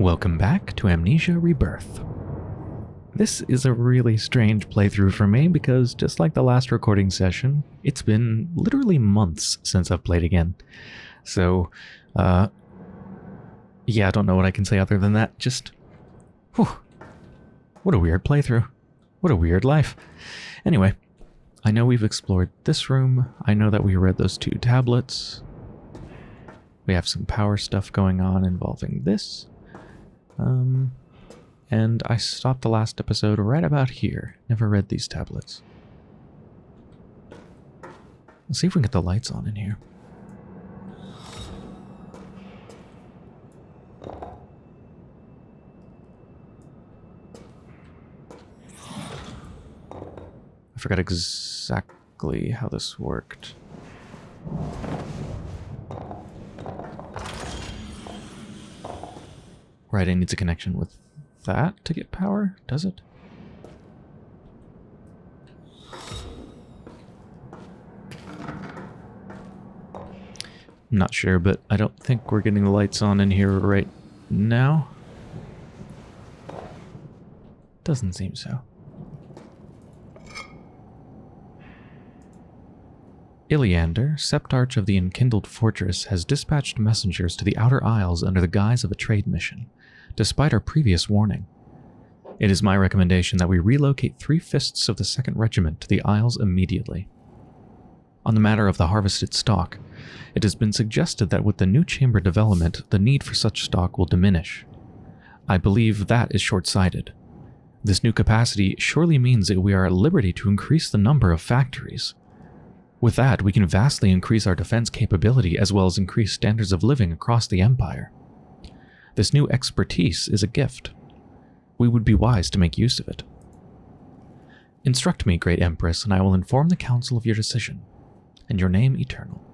Welcome back to Amnesia Rebirth. This is a really strange playthrough for me because just like the last recording session, it's been literally months since I've played again. So, uh, yeah, I don't know what I can say other than that. Just, whew, what a weird playthrough. What a weird life. Anyway, I know we've explored this room. I know that we read those two tablets. We have some power stuff going on involving this. Um, and I stopped the last episode right about here. Never read these tablets. Let's see if we can get the lights on in here. I forgot exactly how this worked. Right, it needs a connection with that to get power, does it? I'm not sure, but I don't think we're getting the lights on in here right now. Doesn't seem so. Iliander, Septarch of the Enkindled Fortress, has dispatched messengers to the Outer Isles under the guise of a trade mission despite our previous warning. It is my recommendation that we relocate three-fifths of the 2nd Regiment to the Isles immediately. On the matter of the harvested stock, it has been suggested that with the new chamber development, the need for such stock will diminish. I believe that is short-sighted. This new capacity surely means that we are at liberty to increase the number of factories. With that, we can vastly increase our defense capability as well as increase standards of living across the Empire. This new expertise is a gift. We would be wise to make use of it. Instruct me, Great Empress, and I will inform the Council of your decision, and your name eternal.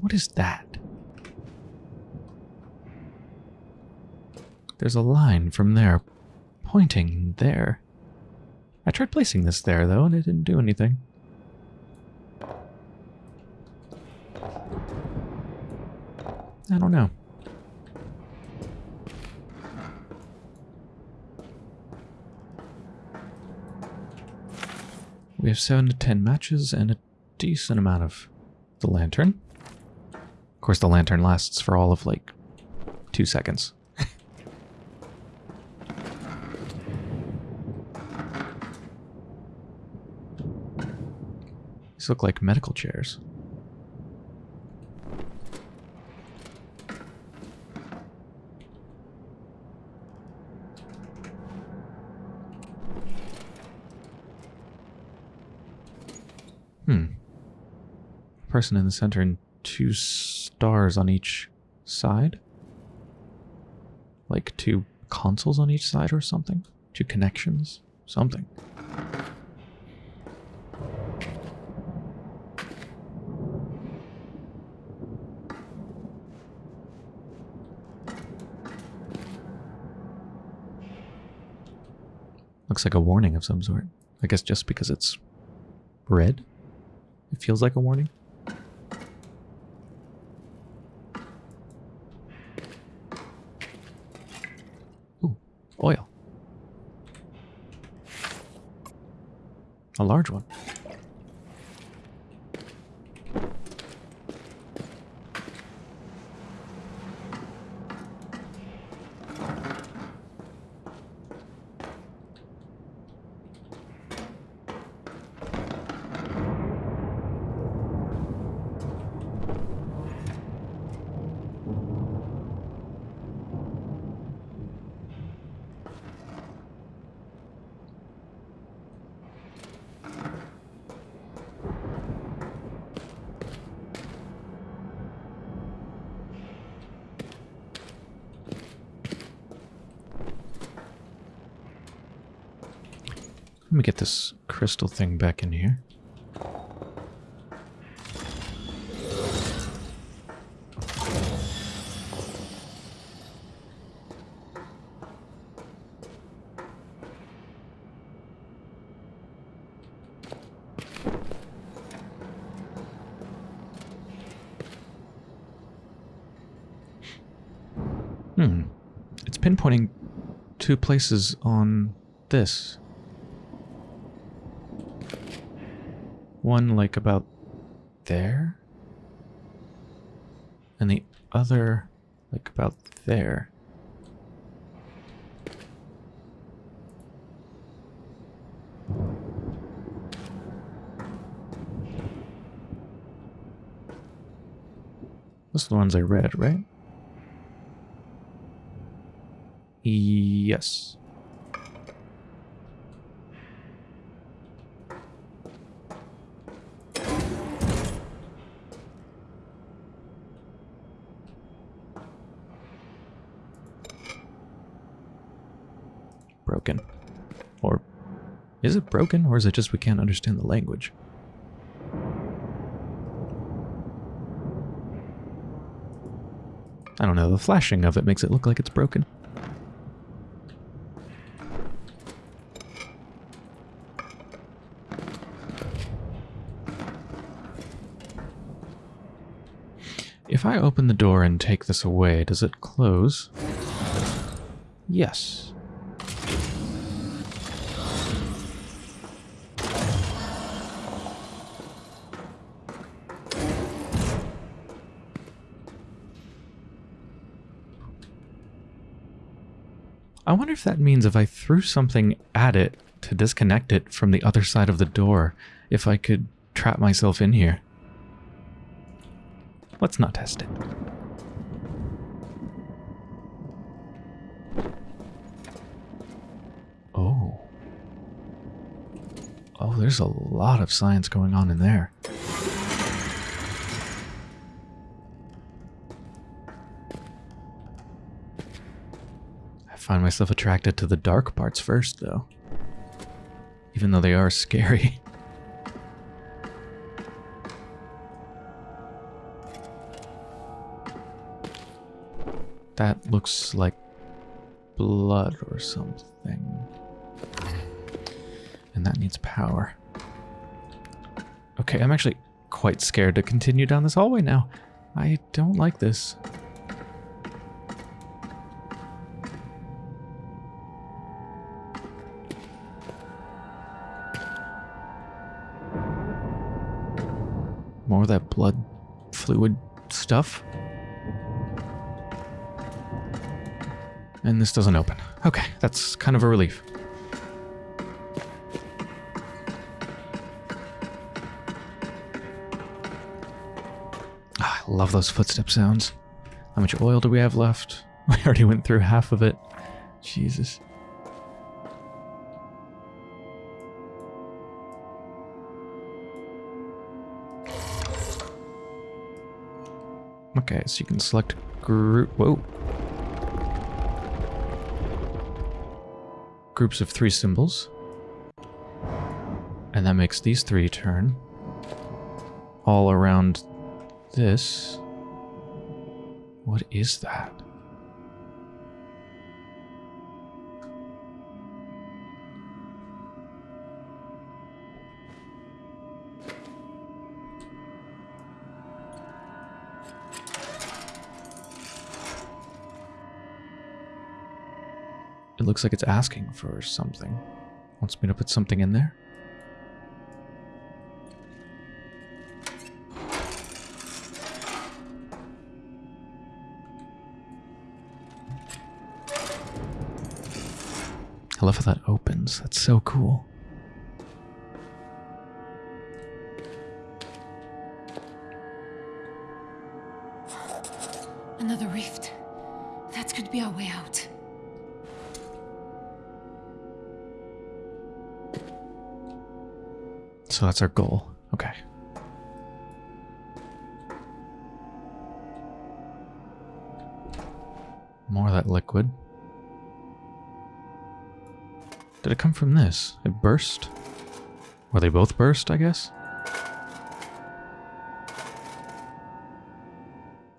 What is that? There's a line from there pointing there. I tried placing this there, though, and it didn't do anything. I don't know. We have 7 to 10 matches and a decent amount of the lantern. Of course, the lantern lasts for all of, like, two seconds. These look like medical chairs. Hmm. Person in the center and two stars on each side? Like two consoles on each side or something? Two connections? Something. Looks like a warning of some sort. I guess just because it's red, it feels like a warning. Ooh, oil. A large one. crystal thing back in here. Hmm. It's pinpointing two places on this. One like about there. And the other like about there. Those are the ones I read, right? Yes. Broken. Or is it broken, or is it just we can't understand the language? I don't know, the flashing of it makes it look like it's broken. If I open the door and take this away, does it close? Yes. If that means if I threw something at it to disconnect it from the other side of the door, if I could trap myself in here. Let's not test it. Oh. Oh, there's a lot of science going on in there. Find myself attracted to the dark parts first, though. Even though they are scary. That looks like blood or something. And that needs power. Okay, I'm actually quite scared to continue down this hallway now. I don't like this. More of that blood fluid stuff. And this doesn't open. Okay, that's kind of a relief. Ah, I love those footstep sounds. How much oil do we have left? We already went through half of it. Jesus. Okay, so you can select group. Whoa. Groups of three symbols. And that makes these three turn. All around this. What is that? Looks like it's asking for something. Wants me to put something in there? I love how that opens. That's so cool. So that's our goal. Okay. More of that liquid. Did it come from this? It burst? Or they both burst, I guess?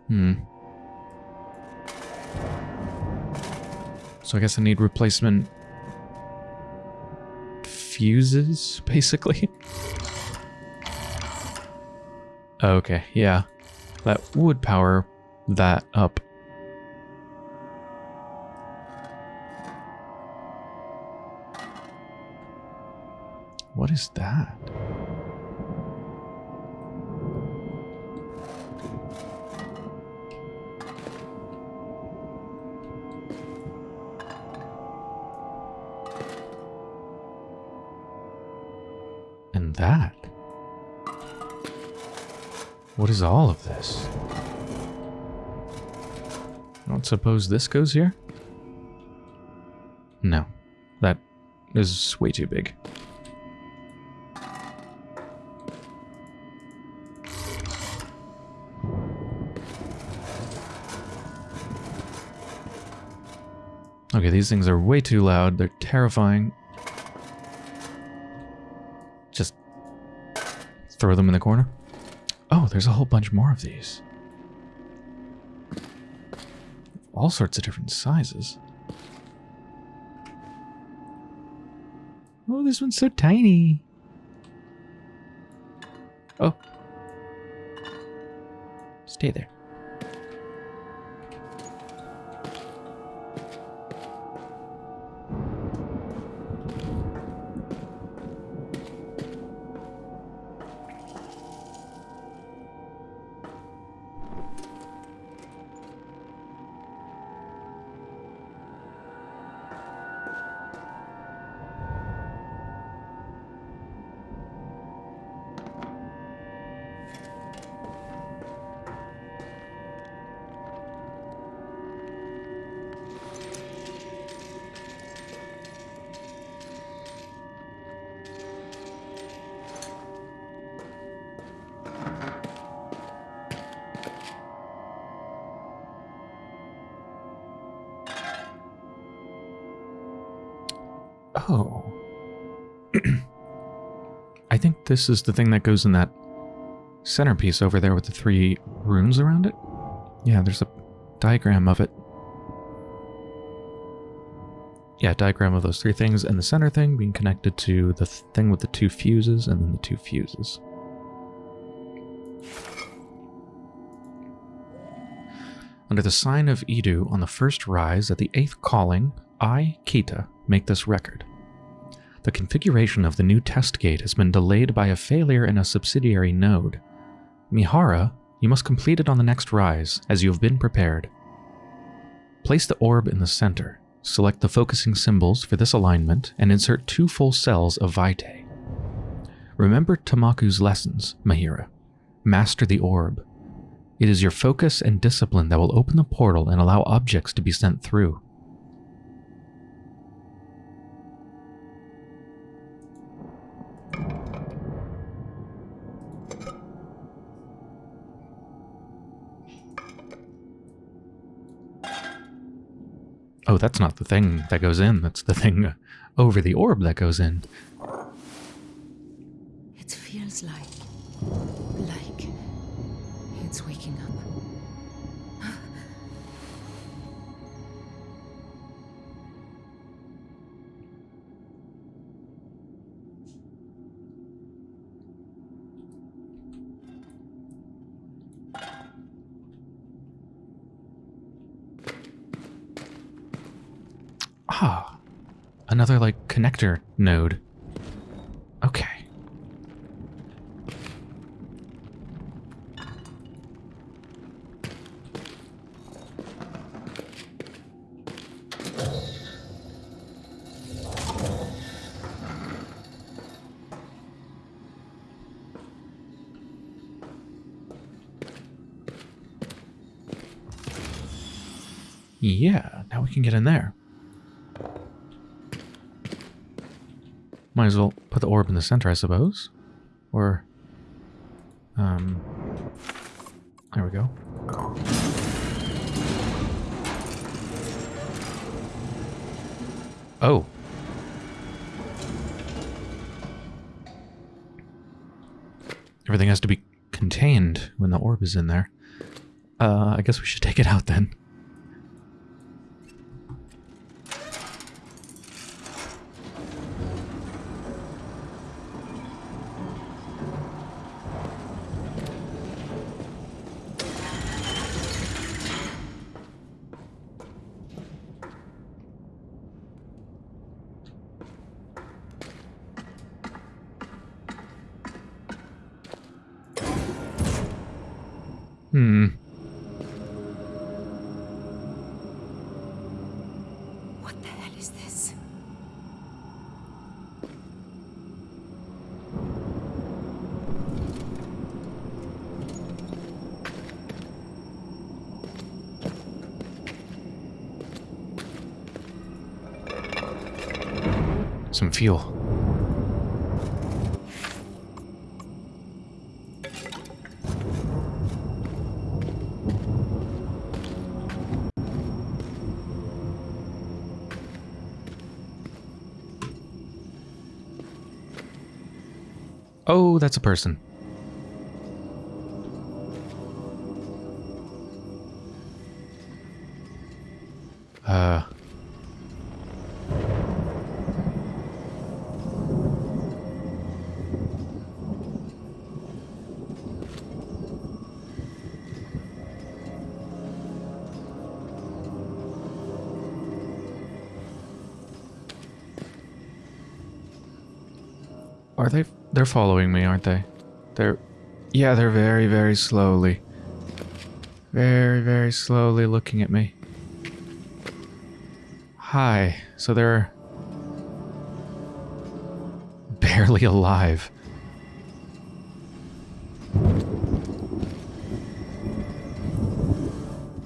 Hmm. So I guess I need replacement fuses, basically. Okay, yeah. That would power that up. What is that? And that? What is all of this? I don't suppose this goes here? No. That is way too big. Okay, these things are way too loud. They're terrifying. Just throw them in the corner. Oh, there's a whole bunch more of these. All sorts of different sizes. Oh, this one's so tiny. Oh. Stay there. This is the thing that goes in that centerpiece over there with the three runes around it. Yeah, there's a diagram of it. Yeah, diagram of those three things, and the center thing being connected to the thing with the two fuses, and then the two fuses. Under the sign of Idu on the first rise at the eighth calling, I, Kita, make this record. The configuration of the new test gate has been delayed by a failure in a subsidiary node. Mihara, you must complete it on the next rise, as you have been prepared. Place the orb in the center, select the focusing symbols for this alignment, and insert two full cells of Vitae. Remember Tamaku's lessons, Mahira. Master the orb. It is your focus and discipline that will open the portal and allow objects to be sent through. Oh, that's not the thing that goes in. That's the thing over the orb that goes in. It feels like. Another like connector node. Okay. Yeah, now we can get in there. Might as well put the orb in the center, I suppose. Or, um, there we go. Oh. Everything has to be contained when the orb is in there. Uh, I guess we should take it out then. Hmm. What the hell is this? Some fuel. That's a person. They're following me, aren't they? They're. Yeah, they're very, very slowly. Very, very slowly looking at me. Hi. So they're. barely alive.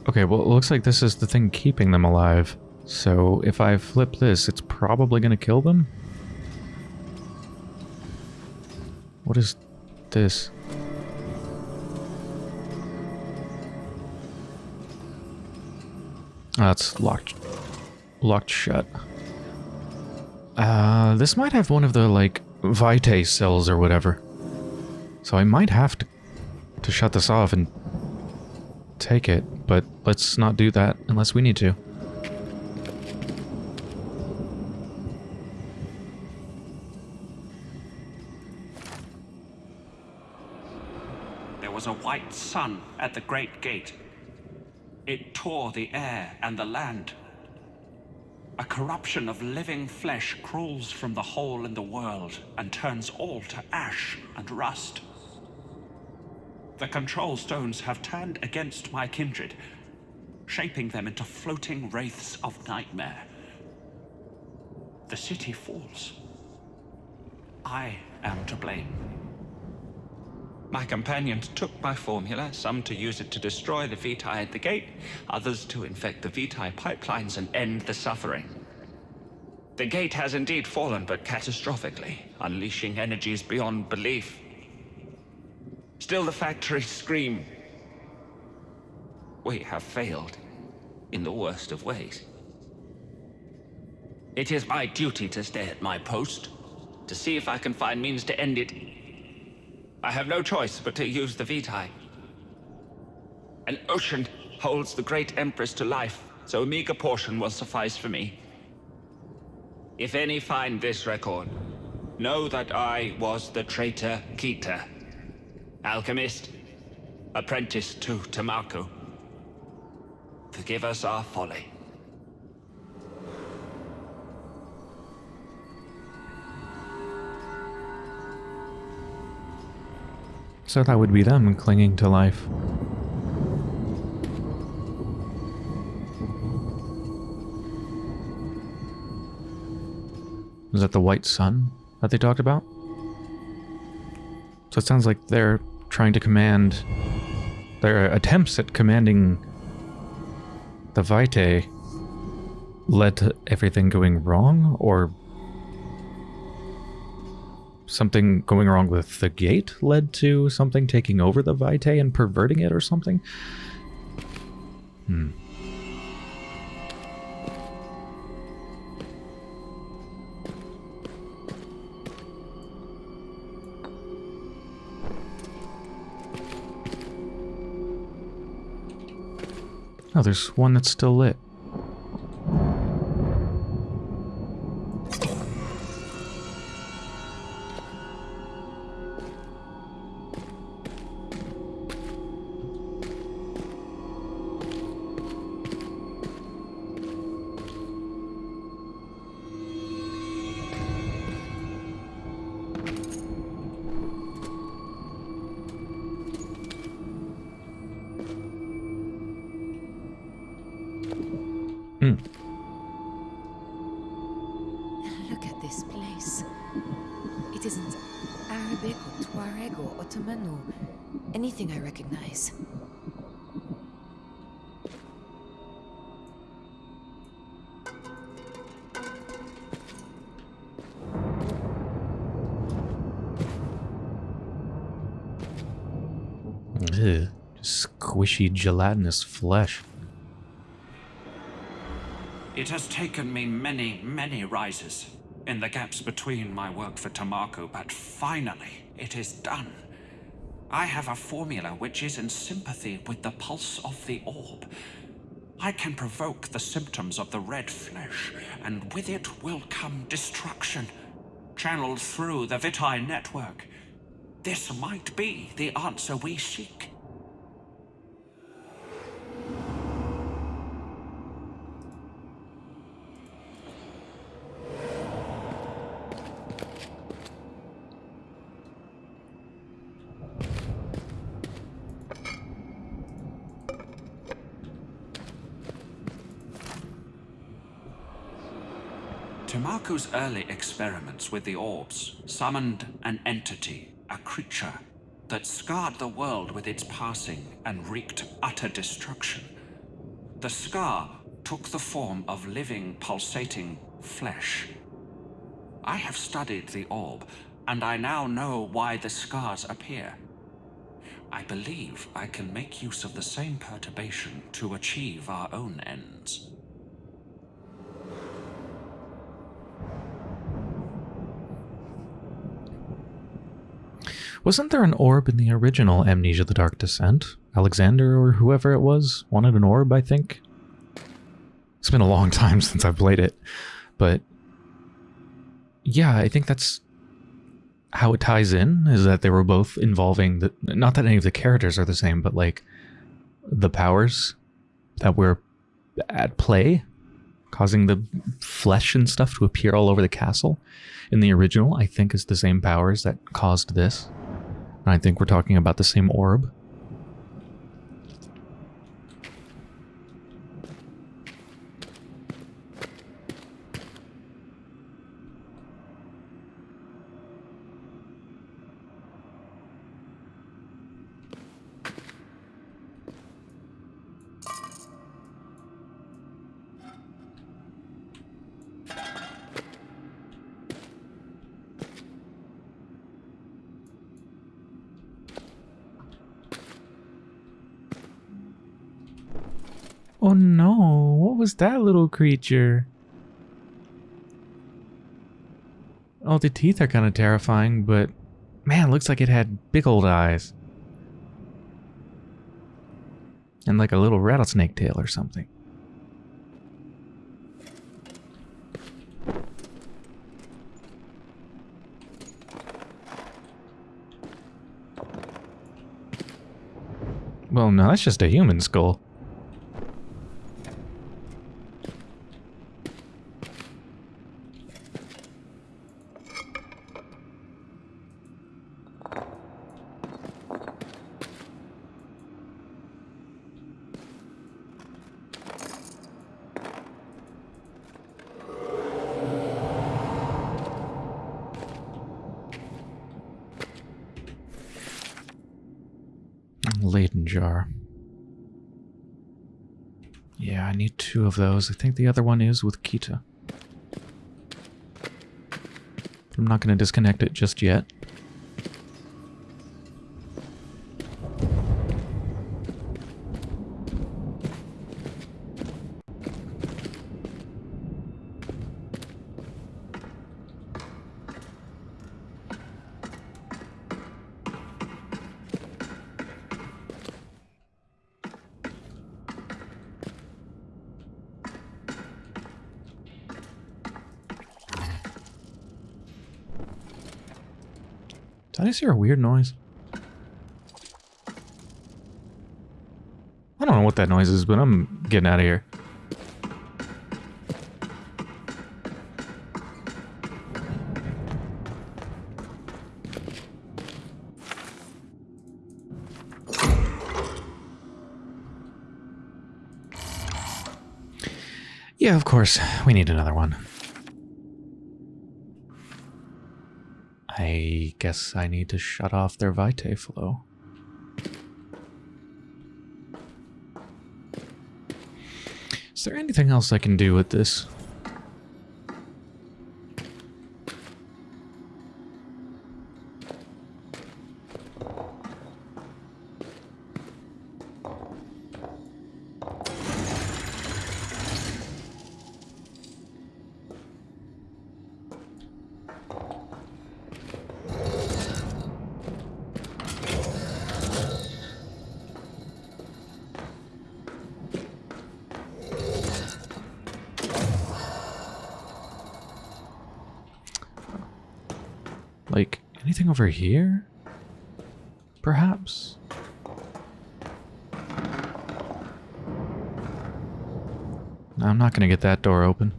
Okay, well, it looks like this is the thing keeping them alive. So if I flip this, it's probably going to kill them? What is this? That's locked. Locked shut. Uh, this might have one of the, like, Vitae cells or whatever. So I might have to, to shut this off and take it, but let's not do that unless we need to. Sun at the great gate. It tore the air and the land. A corruption of living flesh crawls from the hole in the world and turns all to ash and rust. The control stones have turned against my kindred, shaping them into floating wraiths of nightmare. The city falls. I am to blame. My companions took my formula, some to use it to destroy the Vitae at the gate, others to infect the Vitae pipelines and end the suffering. The gate has indeed fallen, but catastrophically, unleashing energies beyond belief. Still the factories scream. We have failed, in the worst of ways. It is my duty to stay at my post, to see if I can find means to end it I have no choice but to use the Vitae. An ocean holds the great Empress to life, so a meager portion will suffice for me. If any find this record, know that I was the traitor Kita. Alchemist, apprentice to Tamaku. Forgive us our folly. So that would be them clinging to life. Is that the white sun that they talked about? So it sounds like they're trying to command... Their attempts at commanding the Vitae led to everything going wrong, or something going wrong with the gate led to something taking over the Vitae and perverting it or something? Hmm. Oh, there's one that's still lit. Anything I recognize. Ugh, squishy gelatinous flesh. It has taken me many, many rises in the gaps between my work for Tamaku, but finally it is done. I have a formula which is in sympathy with the pulse of the orb. I can provoke the symptoms of the red flesh, and with it will come destruction, channeled through the Vitae network. This might be the answer we seek. Tamaku's early experiments with the orbs summoned an entity, a creature, that scarred the world with its passing and wreaked utter destruction. The scar took the form of living, pulsating flesh. I have studied the orb, and I now know why the scars appear. I believe I can make use of the same perturbation to achieve our own ends. Wasn't there an orb in the original Amnesia the Dark Descent? Alexander or whoever it was wanted an orb, I think. It's been a long time since I've played it, but yeah, I think that's how it ties in is that they were both involving the not that any of the characters are the same, but like the powers that were at play causing the flesh and stuff to appear all over the castle in the original, I think is the same powers that caused this. I think we're talking about the same orb. That little creature? Oh, the teeth are kind of terrifying, but man, looks like it had big old eyes. And like a little rattlesnake tail or something. Well, no, that's just a human skull. Leyden jar. Yeah, I need two of those. I think the other one is with Kita. I'm not going to disconnect it just yet. Hear a weird noise? I don't know what that noise is, but I'm getting out of here. Yeah, of course. We need another one. I guess I need to shut off their vitae flow. Is there anything else I can do with this? Over here? Perhaps? I'm not gonna get that door open.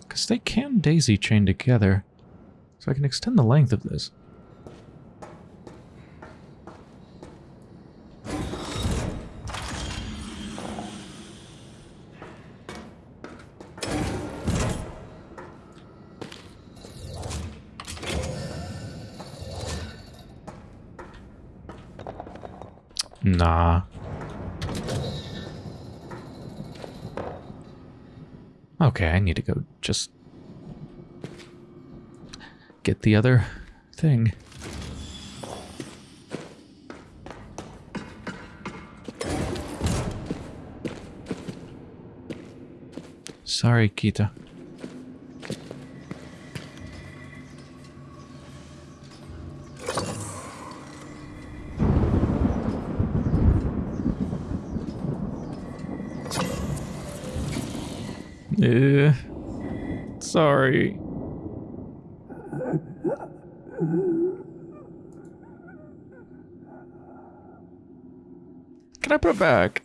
Because they can daisy chain together. So I can extend the length of this. Nah. Okay, I need to go just get the other thing. Sorry, Kita. Eh, sorry. Can I put it back?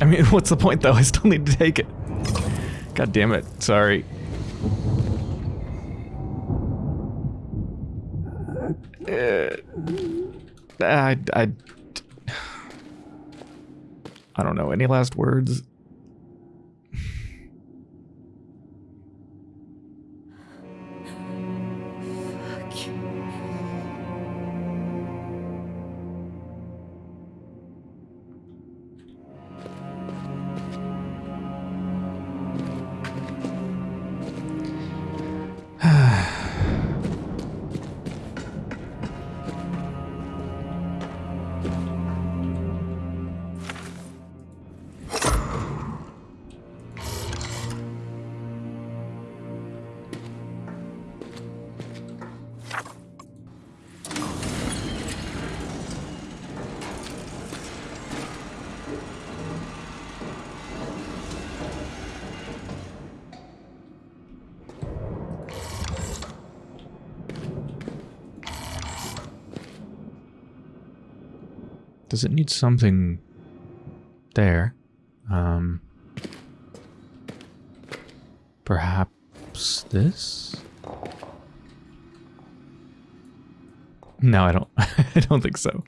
I mean, what's the point though? I still need to take it. God damn it. Sorry. I, I, I don't know. Any last words? Does it need something there? Um, perhaps this? No, I don't. I don't think so.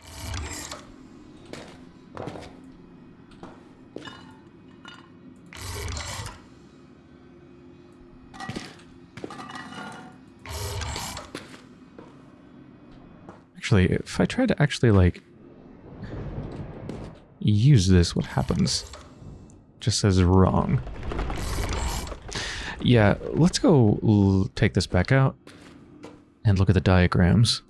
Actually, if I try to actually like use this, what happens? Just says wrong. Yeah, let's go take this back out and look at the diagrams.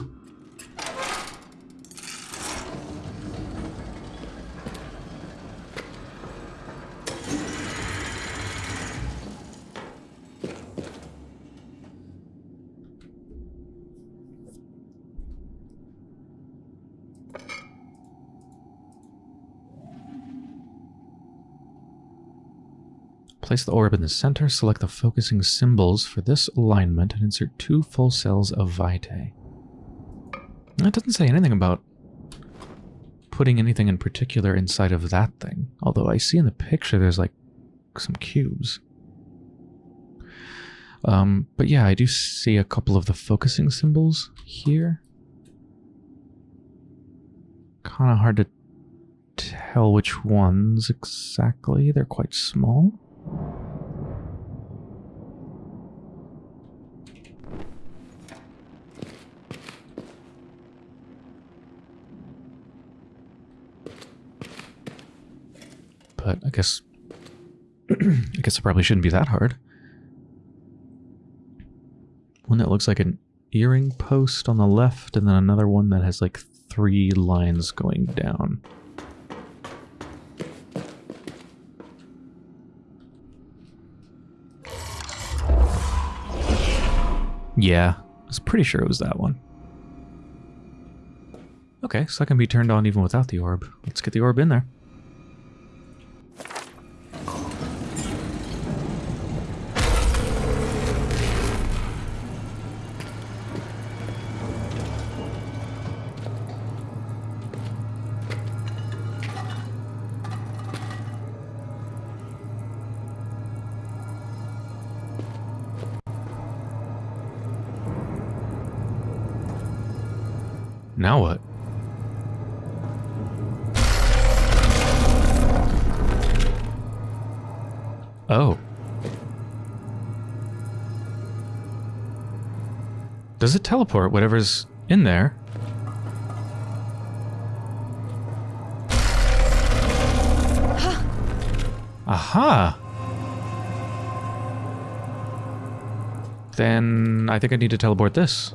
Place the orb in the center, select the focusing symbols for this alignment, and insert two full cells of Vitae. That doesn't say anything about putting anything in particular inside of that thing, although I see in the picture there's like some cubes. Um, but yeah, I do see a couple of the focusing symbols here. Kind of hard to tell which ones exactly. They're quite small. But I guess I guess it probably shouldn't be that hard. One that looks like an earring post on the left, and then another one that has like three lines going down. Yeah, I was pretty sure it was that one. Okay, so that can be turned on even without the orb. Let's get the orb in there. Does it teleport whatever's in there? Aha! Then I think I need to teleport this.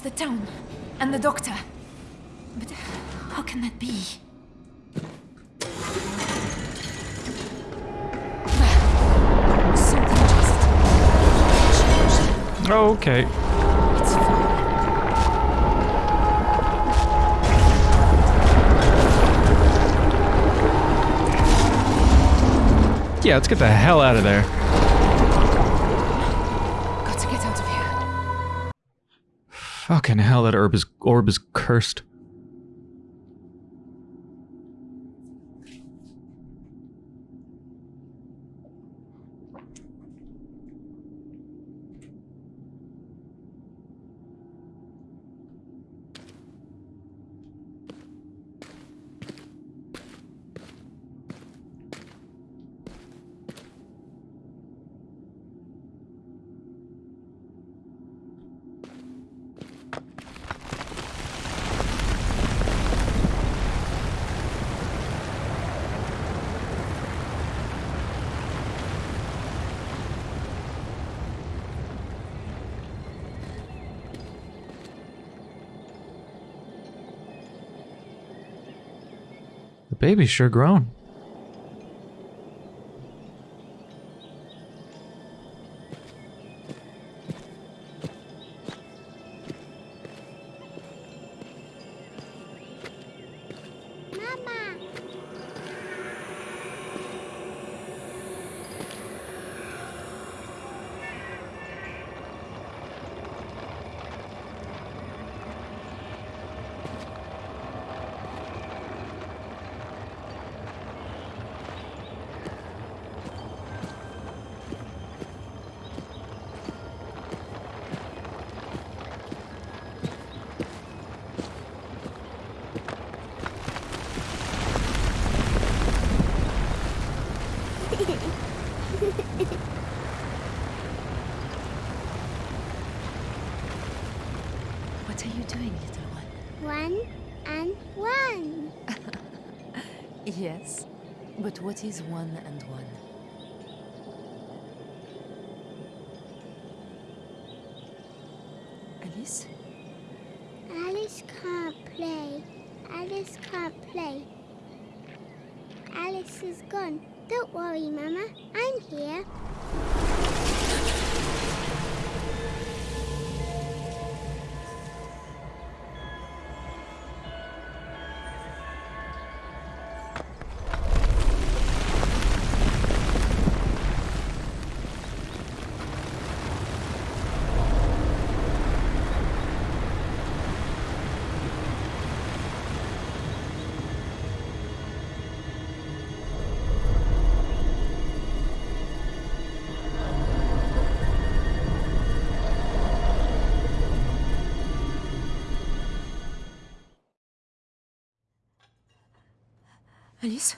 That's the town. And the doctor. But how can that be? Changed. Okay. Yeah, let's get the hell out of there. Fucking hell, that orb is, orb is cursed. The baby's sure grown. Yes, but what is one and one? Alice? Alice can't play. Alice can't play. Alice is gone. Don't worry, Mum. Alice?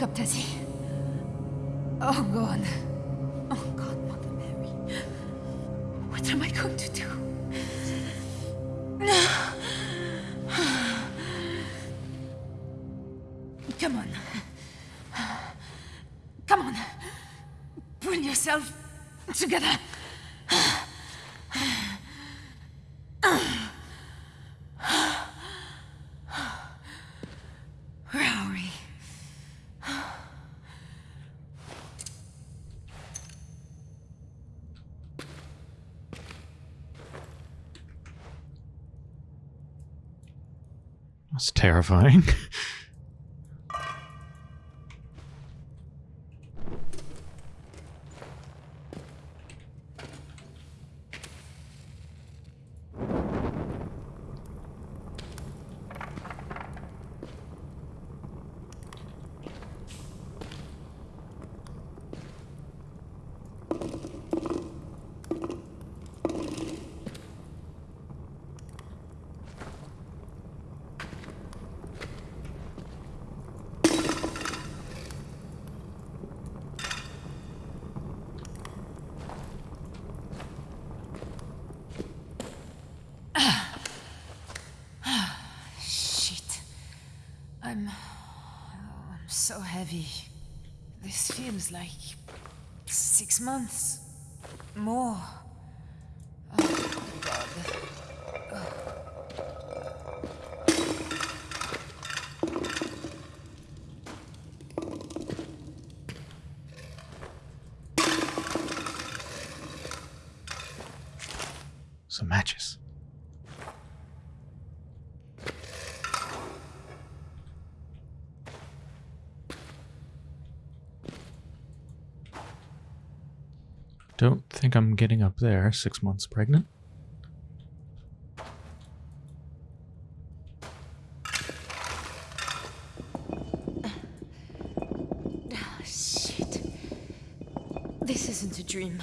Up, Tessie. Oh, God. Oh, God, Mother Mary. What am I going to do? Come on. Come on. Pull yourself together. Where are we? That's terrifying. Shit. I'm. oh, I'm so heavy. This feels like. six months. More. Oh, God. Some matches. Don't think I'm getting up there, six months pregnant. Ah, Shit. This isn't a dream.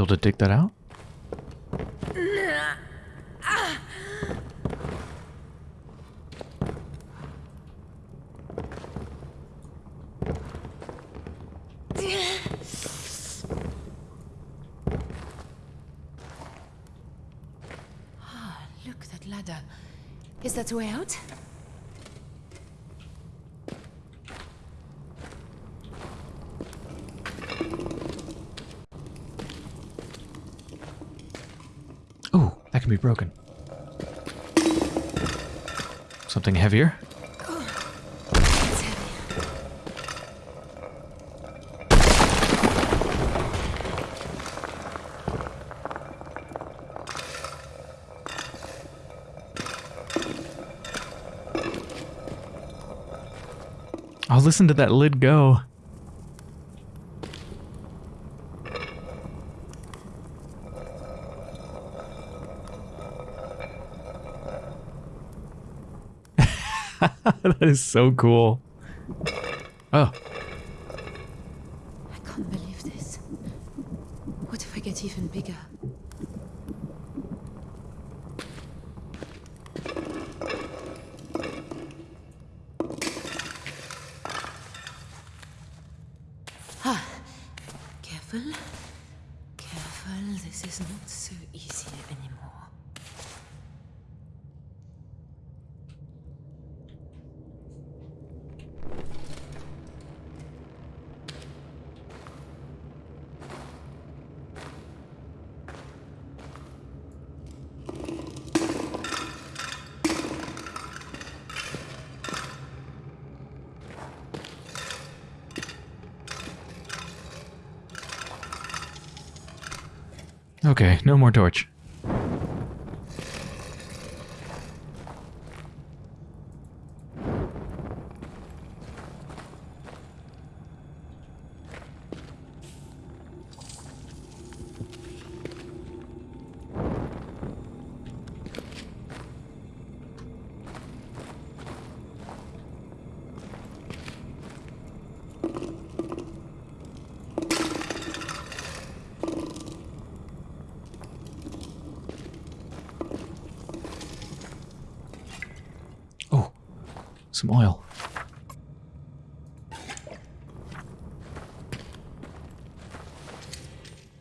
able to dig that out? Ah, look, that ladder. Is that way out? Can be broken. Something heavier? I'll listen to that lid go. that is so cool. Oh, I can't believe this. What if I get even bigger? Ah, careful. Careful, this is not so easy anymore. okay, no more torch. Oh, some oil.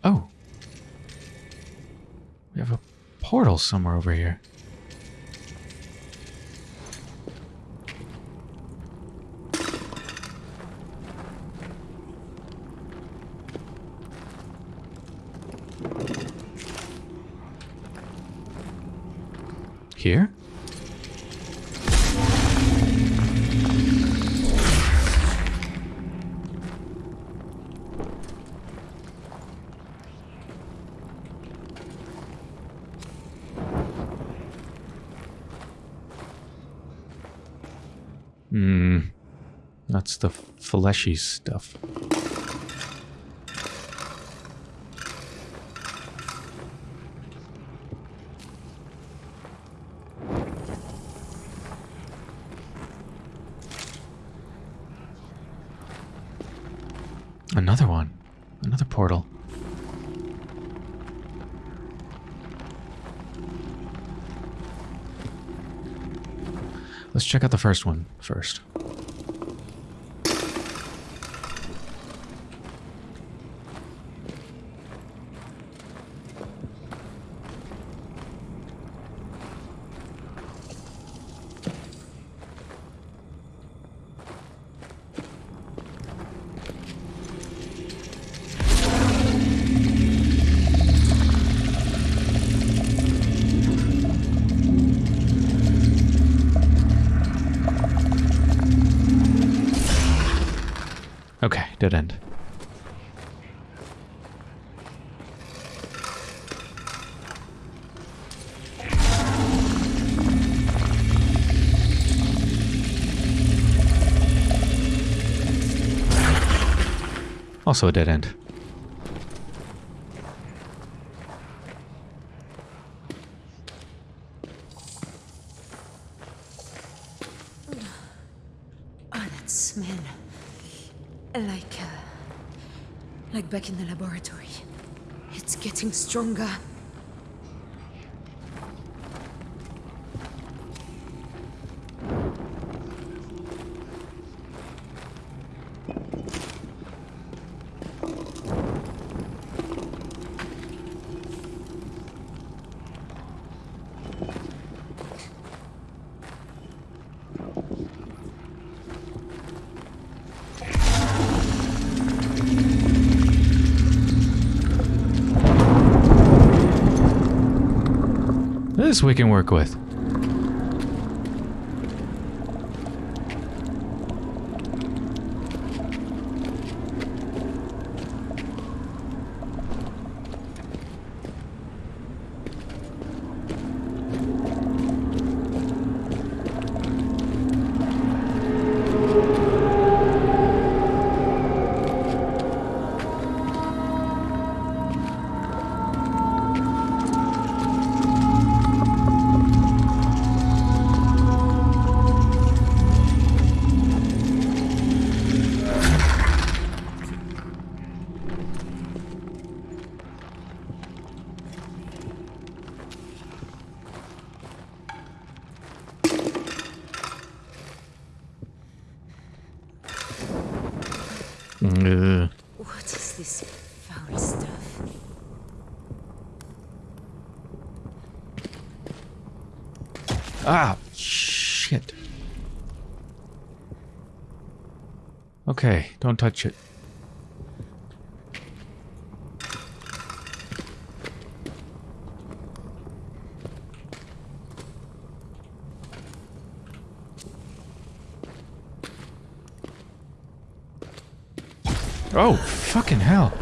Oh. We have a portal somewhere over here. Fleshy stuff. Another one. Another portal. Let's check out the first one first. Also a dead end. Oh, that smell. Like, uh, like back in the laboratory. It's getting stronger. Lettuce we can work with. Touch it. Oh, fucking hell.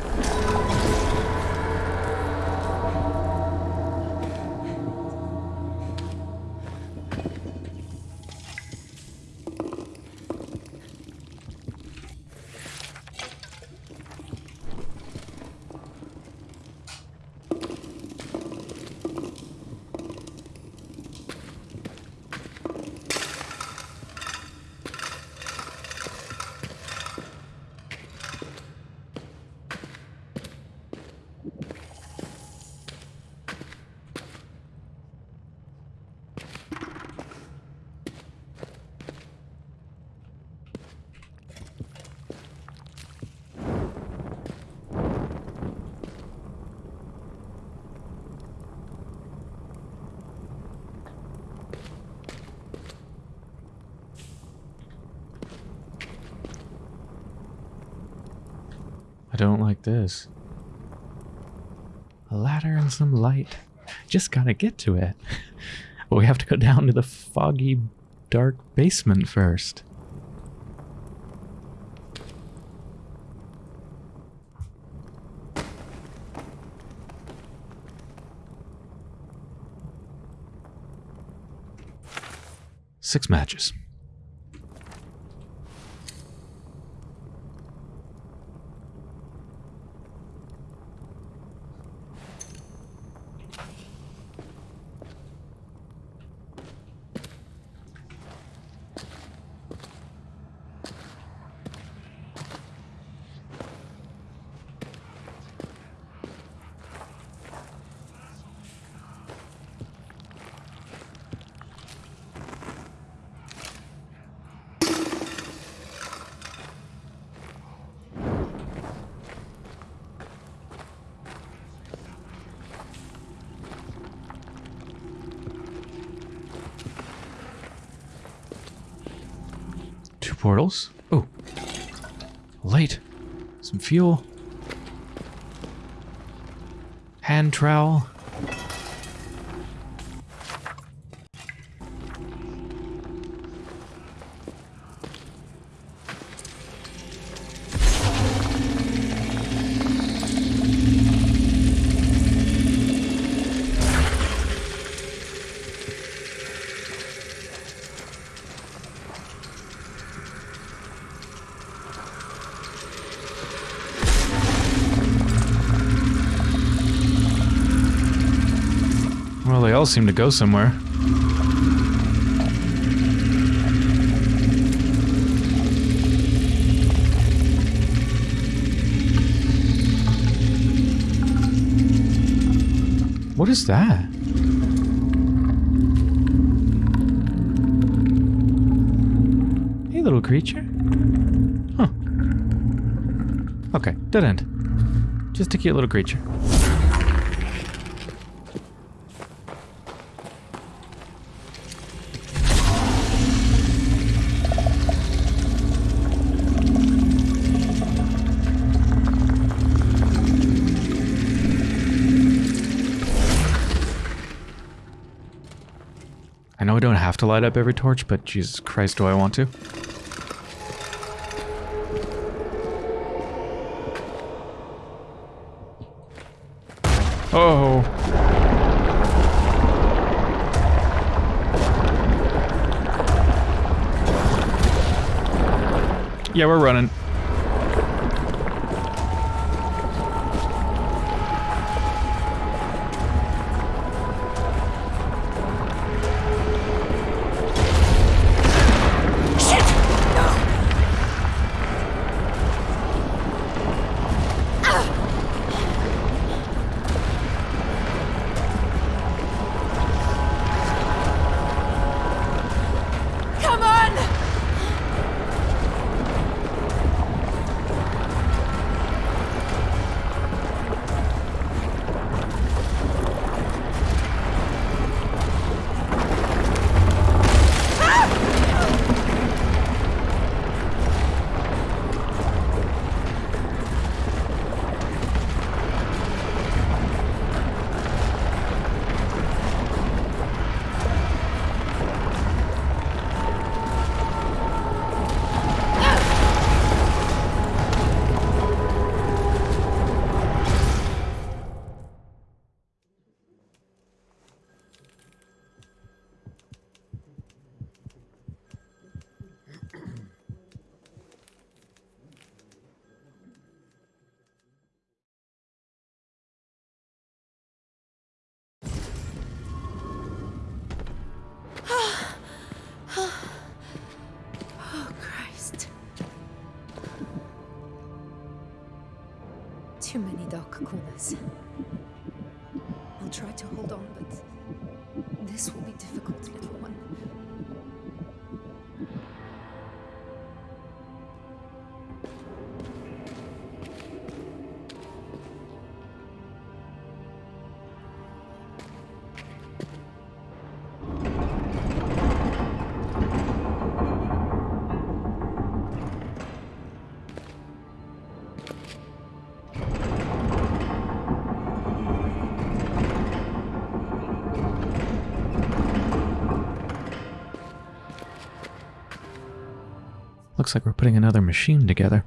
I don't like this. A ladder and some light. Just gotta get to it. But we have to go down to the foggy, dark basement first. Six matches. Two portals. Oh. Light. Some fuel. Hand trowel. Seem to go somewhere. What is that? Hey, little creature. Huh. Okay, dead end. Just a cute little creature. Don't have to light up every torch, but Jesus Christ, do I want to? Oh. Yeah, we're running. Looks like we're putting another machine together.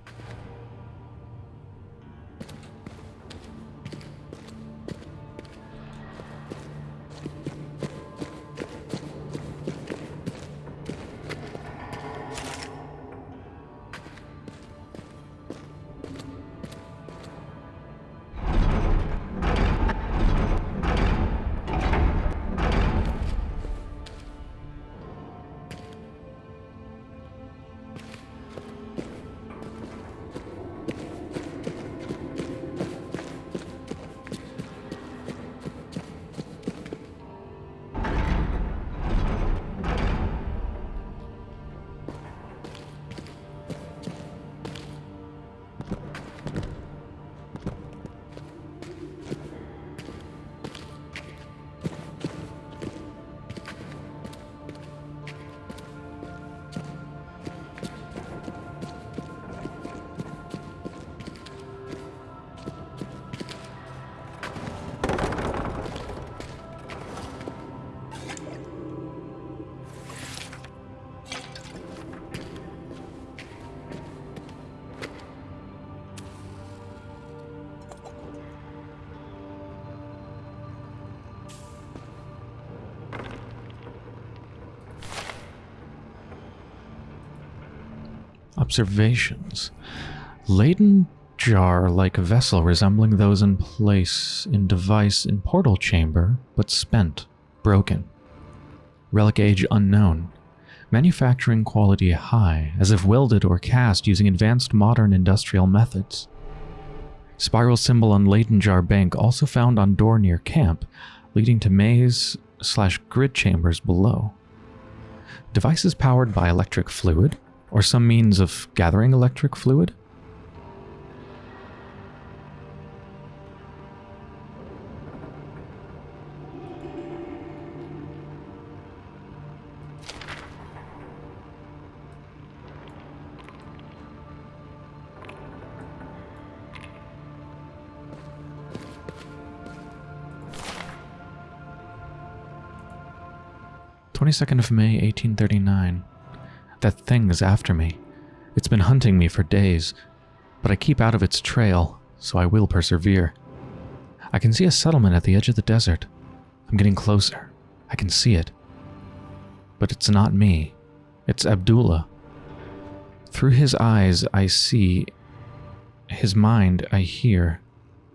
Observations. Leyden jar like vessel resembling those in place in device in portal chamber, but spent, broken. Relic age unknown. Manufacturing quality high, as if welded or cast using advanced modern industrial methods. Spiral symbol on Leyden jar bank also found on door near camp, leading to maze slash grid chambers below. Devices powered by electric fluid, or some means of gathering electric fluid? Twenty second of May, eighteen thirty nine. That thing is after me. It's been hunting me for days, but I keep out of its trail, so I will persevere. I can see a settlement at the edge of the desert. I'm getting closer. I can see it. But it's not me. It's Abdullah. Through his eyes, I see. His mind, I hear.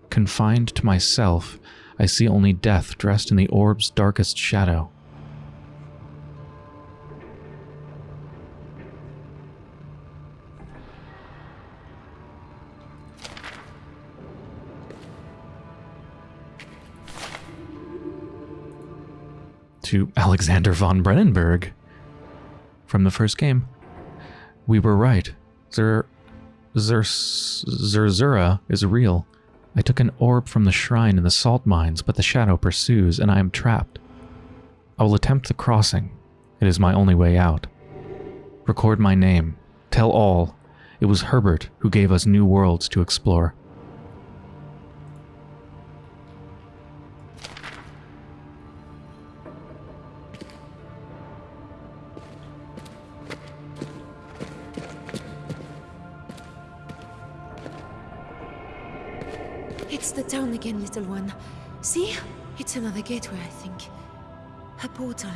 Confined to myself, I see only death dressed in the orb's darkest shadow. To Alexander von Brennenburg. From the first game. We were right. Zer... Zer... Zerzura is real. I took an orb from the shrine in the salt mines, but the shadow pursues, and I am trapped. I will attempt the crossing. It is my only way out. Record my name. Tell all. It was Herbert who gave us new worlds to explore. Another gateway, I think. A portal.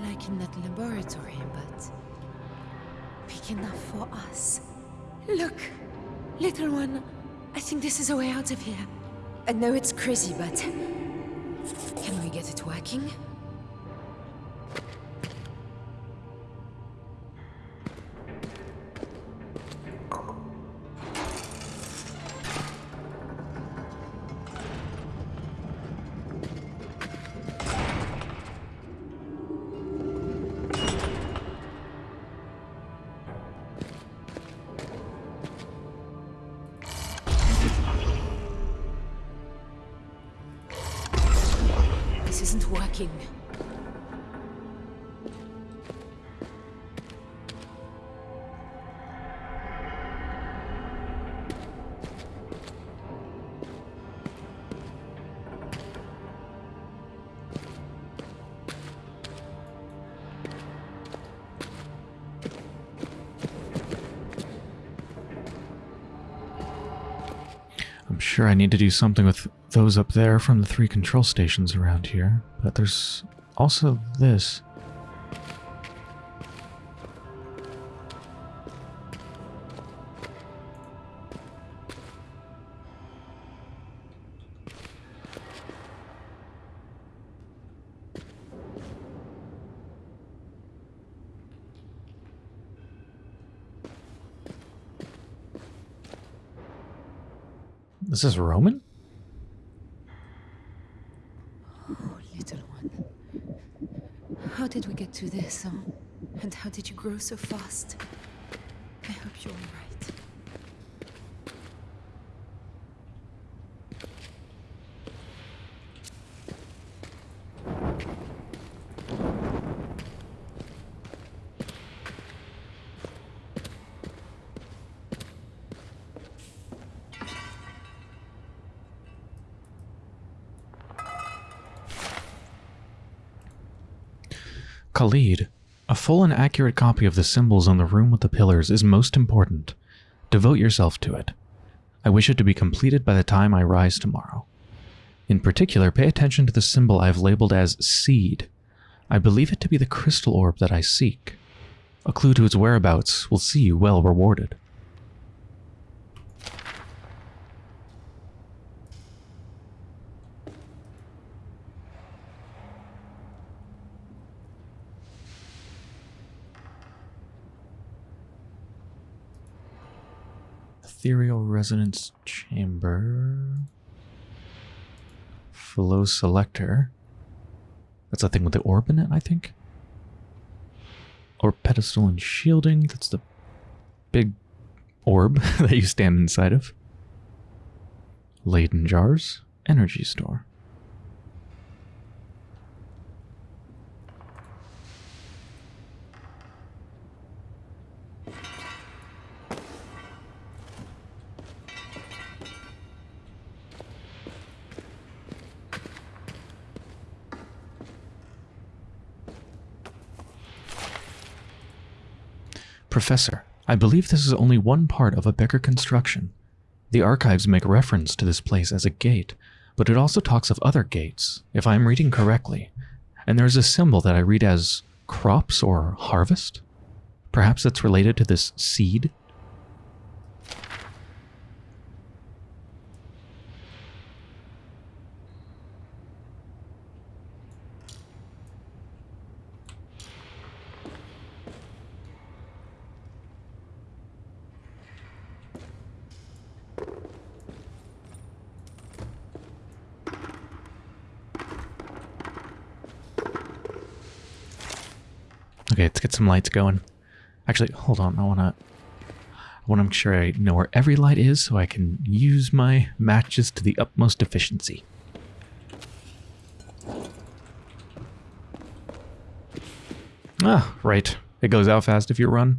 Like in that laboratory, but... Big enough for us. Look! Little one, I think this is a way out of here. I know it's crazy, but... Can we get it working? Sure I need to do something with those up there from the three control stations around here, but there's also this. This Roman? Oh, little one. How did we get to this? And how did you grow so fast? I hope you're all right. Khalid, a full and accurate copy of the symbols on the room with the pillars is most important. Devote yourself to it. I wish it to be completed by the time I rise tomorrow. In particular, pay attention to the symbol I have labeled as Seed. I believe it to be the crystal orb that I seek. A clue to its whereabouts will see you well rewarded. Resonance Chamber. Flow Selector. That's the thing with the orb in it, I think. Or pedestal and shielding. That's the big orb that you stand inside of. Leyden jars. Energy store. Professor, I believe this is only one part of a bigger construction. The archives make reference to this place as a gate, but it also talks of other gates, if I am reading correctly. And there's a symbol that I read as crops or harvest? Perhaps it's related to this seed? Okay, let's get some lights going. Actually, hold on. I want to I want to make sure I know where every light is so I can use my matches to the utmost efficiency. Ah, right. It goes out fast if you run.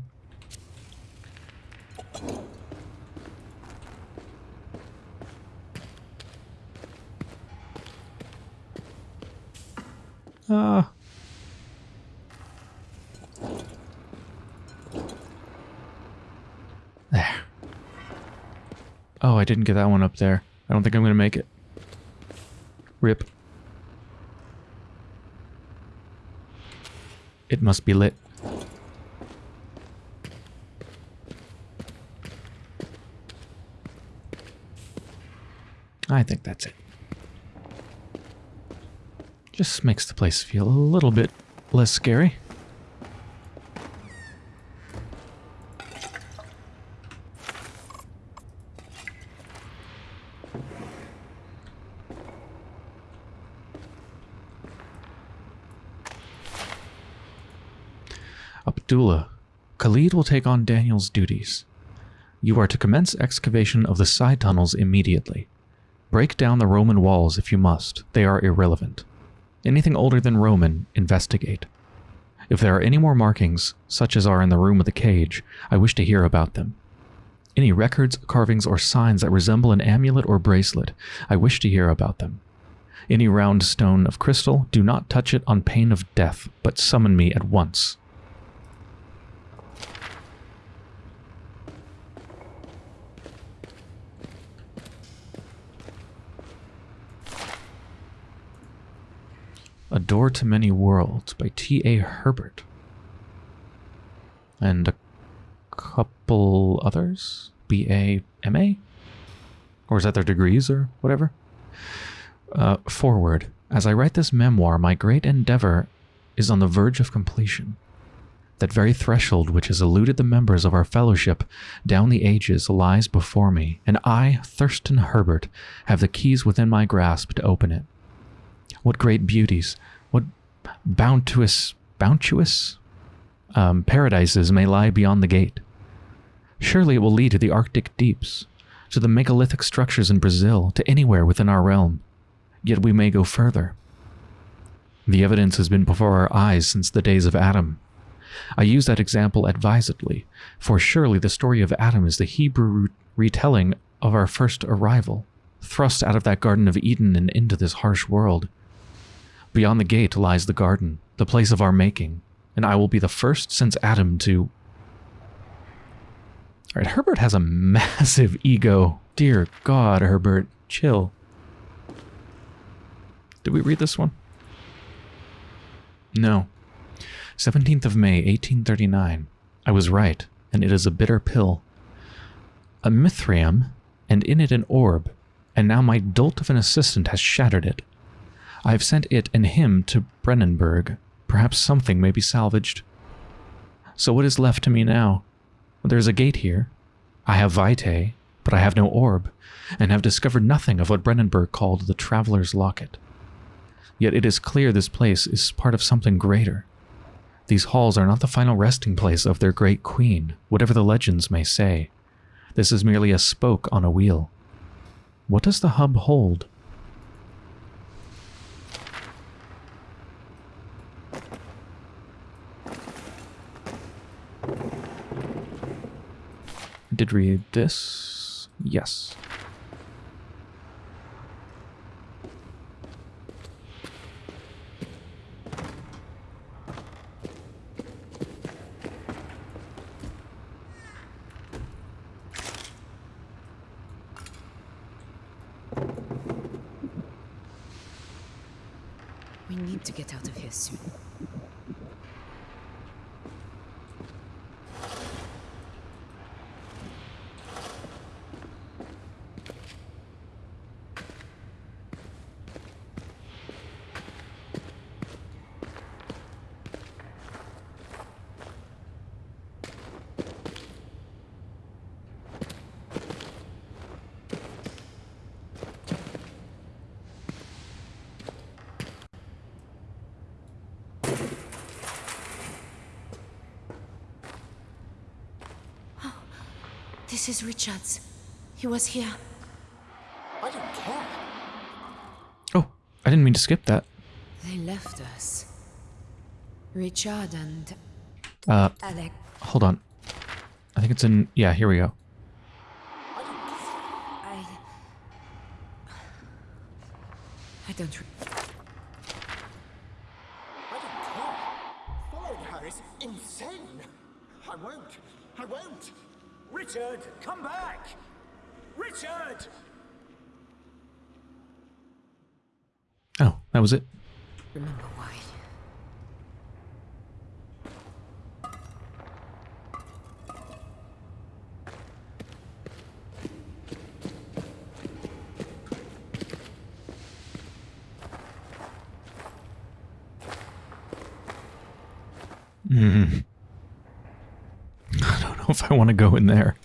Ah. There. Oh, I didn't get that one up there. I don't think I'm going to make it. Rip. It must be lit. I think that's it. Just makes the place feel a little bit less scary. Abdullah, Khalid will take on Daniel's duties. You are to commence excavation of the side tunnels immediately. Break down the Roman walls if you must, they are irrelevant. Anything older than Roman, investigate. If there are any more markings, such as are in the room with the cage, I wish to hear about them. Any records, carvings, or signs that resemble an amulet or bracelet, I wish to hear about them. Any round stone of crystal, do not touch it on pain of death, but summon me at once. A Door to Many Worlds by T.A. Herbert. And a couple others? B.A. M.A.? Or is that their degrees or whatever? Uh, forward. As I write this memoir, my great endeavor is on the verge of completion. That very threshold which has eluded the members of our fellowship down the ages lies before me, and I, Thurston Herbert, have the keys within my grasp to open it. What great beauties, what bounteous, bounteous um, paradises may lie beyond the gate. Surely it will lead to the Arctic deeps, to the megalithic structures in Brazil, to anywhere within our realm. Yet we may go further. The evidence has been before our eyes since the days of Adam. I use that example advisedly, for surely the story of Adam is the Hebrew retelling of our first arrival, thrust out of that Garden of Eden and into this harsh world. Beyond the gate lies the garden, the place of our making, and I will be the first since Adam to. Alright, Herbert has a massive ego. Dear God, Herbert, chill. Did we read this one? No. 17th of May, 1839. I was right, and it is a bitter pill. A Mithraeum, and in it an orb, and now my dolt of an assistant has shattered it. I have sent it and him to Brennenburg. Perhaps something may be salvaged. So what is left to me now? There's a gate here. I have Vitae, but I have no orb, and have discovered nothing of what Brennenburg called the Traveler's Locket. Yet it is clear this place is part of something greater. These halls are not the final resting place of their great queen, whatever the legends may say. This is merely a spoke on a wheel. What does the hub hold? Did read this? Yes. We need to get out of here soon. This is Richard's. He was here. I don't care. Oh, I didn't mean to skip that. They left us. Richard and Uh, Alec. hold on. I think it's in. Yeah, here we go. I. I don't. Re- I don't care. Following her is insane. I won't. I won't. Richard, come back. Richard! Oh, that was it. remember why. I don't know if I want to go in there.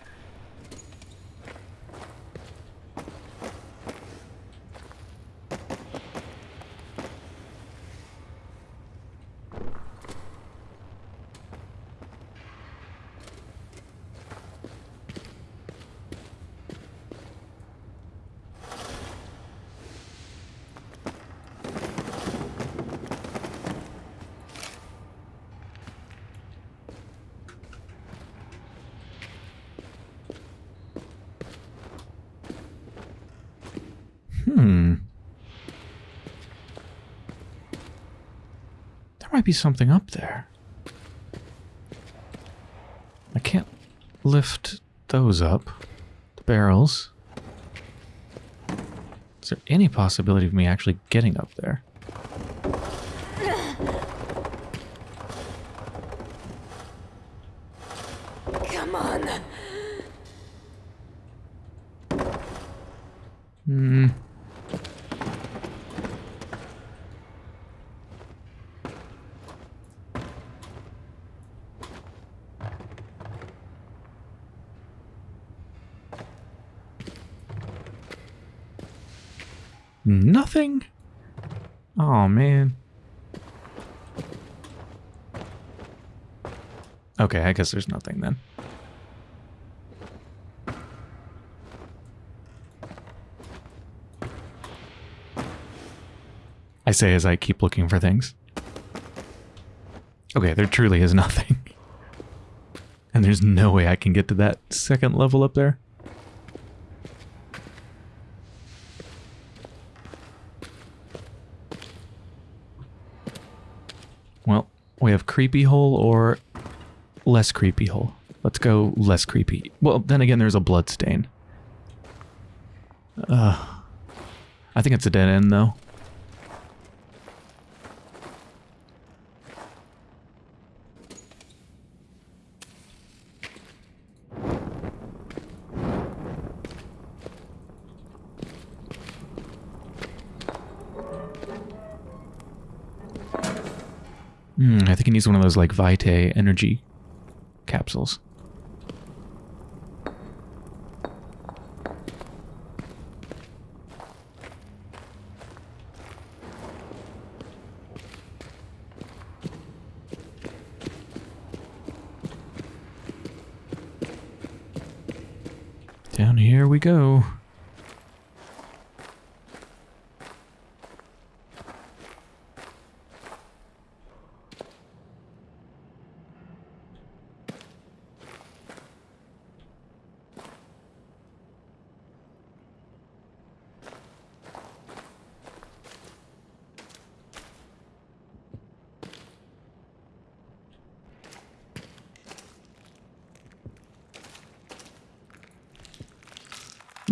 Hmm. There might be something up there. I can't lift those up. The barrels. Is there any possibility of me actually getting up there? Come on! Hmm. Nothing? Oh man. Okay, I guess there's nothing then. I say as I keep looking for things. Okay, there truly is nothing. And there's no way I can get to that second level up there. Well, we have creepy hole or less creepy hole. Let's go less creepy. Well, then again, there's a blood stain. Uh, I think it's a dead end, though. Hmm, I think he needs one of those like Vitae energy capsules. Down here we go.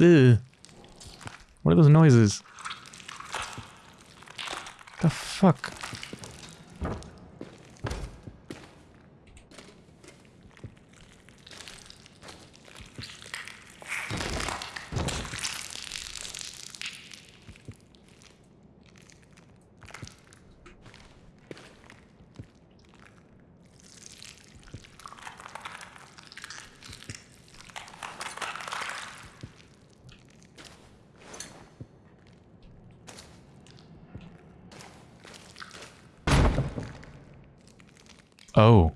Ugh. What are those noises? The fuck? Oh.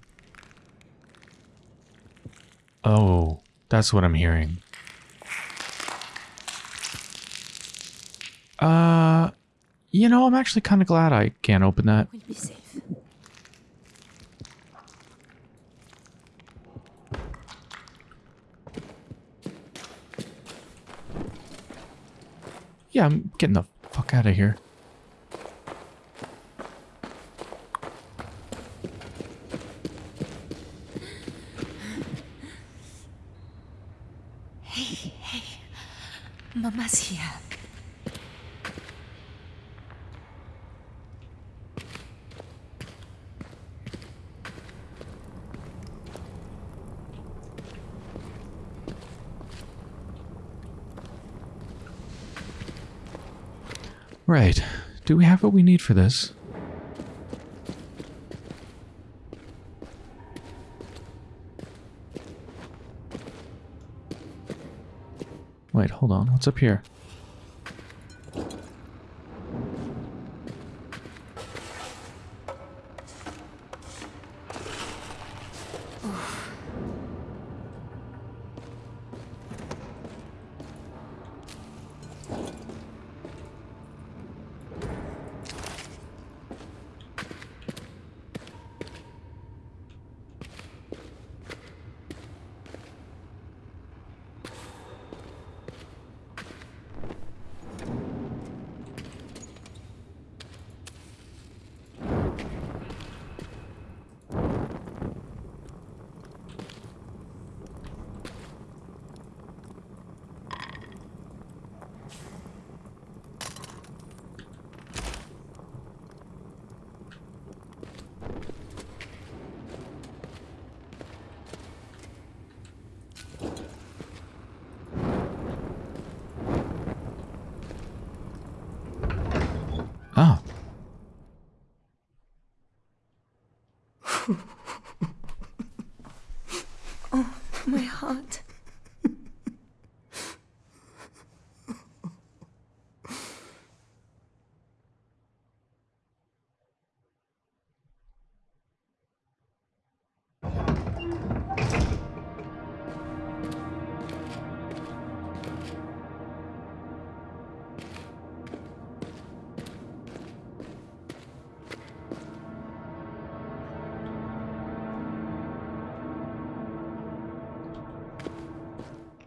Oh, that's what I'm hearing. Uh, you know, I'm actually kind of glad I can't open that. We'll be safe. Yeah, I'm getting the fuck out of here. Mama's here. Right. Do we have what we need for this? Wait, hold on. What's up here?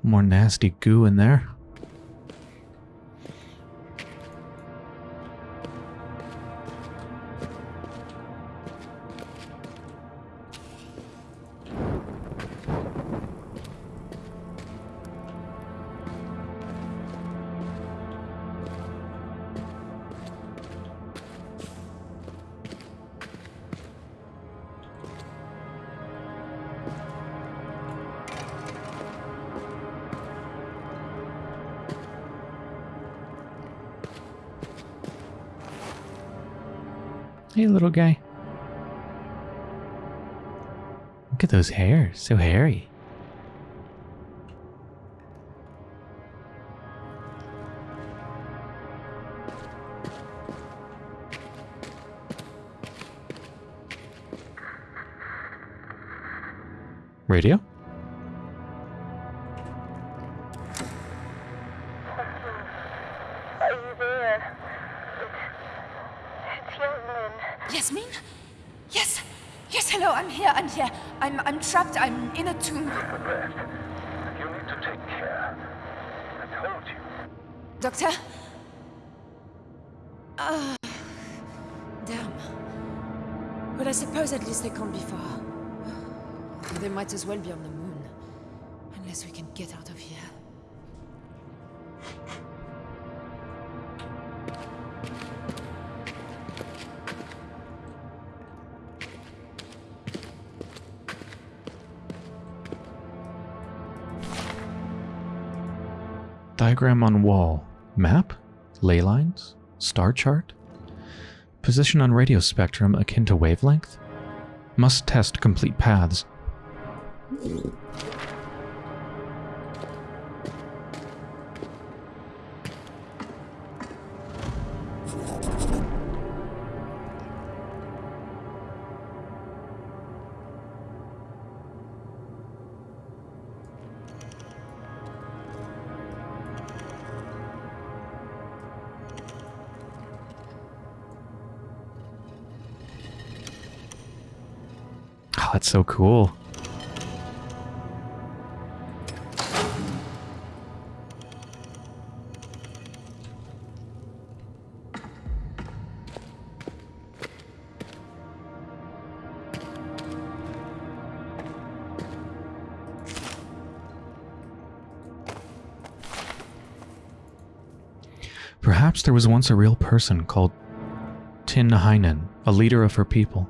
More nasty goo in there. Hey, little guy. Look at those hairs, so hairy. In a tomb. You need to take care. I told you. Doctor? Ah. damn. But I suppose at least they can't be far. They might as well be on the moon. Unless we can get out of here. Diagram on wall. Map? Ley lines? Star chart? Position on radio spectrum akin to wavelength? Must test complete paths. That's so cool. Perhaps there was once a real person called Tin Hinan, a leader of her people.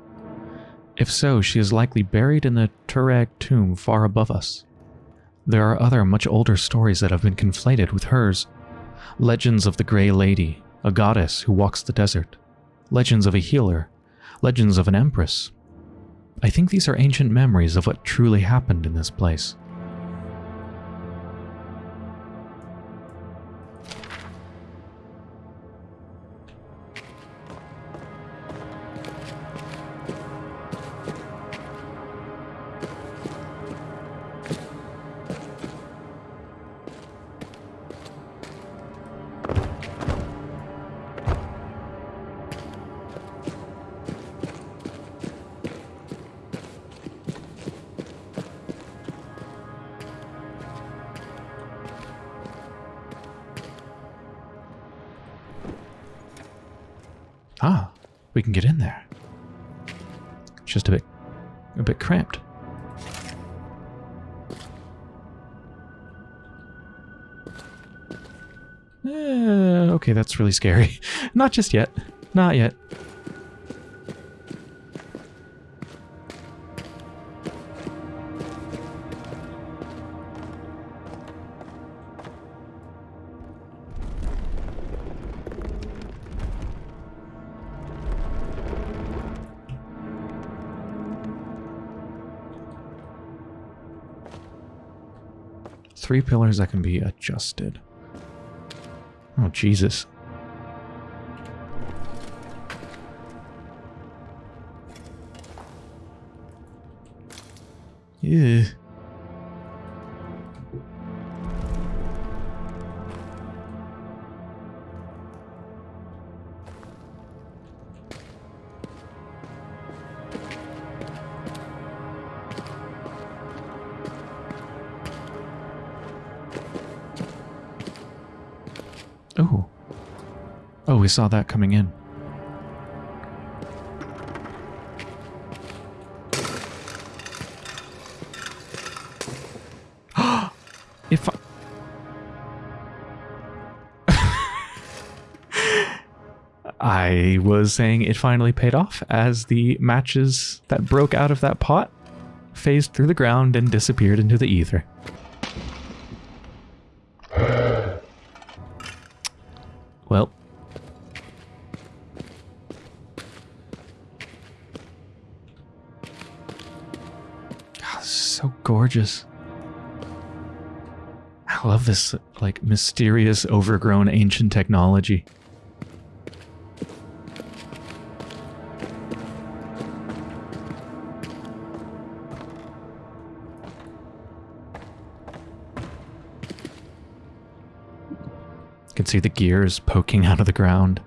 If so, she is likely buried in the Tuareg tomb far above us. There are other much older stories that have been conflated with hers. Legends of the Grey Lady, a goddess who walks the desert. Legends of a healer. Legends of an empress. I think these are ancient memories of what truly happened in this place. Scary. Not just yet. Not yet. Three pillars that can be adjusted. Oh, Jesus. Yeah. Oh. Oh, we saw that coming in. Was saying it finally paid off as the matches that broke out of that pot phased through the ground and disappeared into the ether. Well. God, so gorgeous. I love this, like, mysterious, overgrown ancient technology. See the gears poking out of the ground.